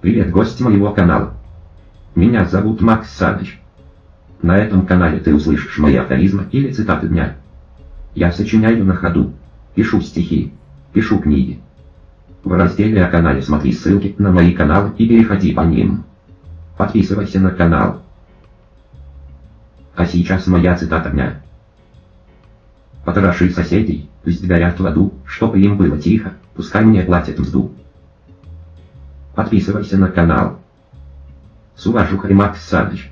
Привет, гость моего канала. Меня зовут Макс Саныч. На этом канале ты услышишь мои афоризмы или цитаты дня. Я сочиняю на ходу, пишу стихи, пишу книги. В разделе о канале смотри ссылки на мои каналы и переходи по ним. Подписывайся на канал. А сейчас моя цитата дня. Потроши соседей, пусть горят в аду, чтобы им было тихо, пускай мне платят мзду. Подписывайся на канал. С уважухой Макс Саныч.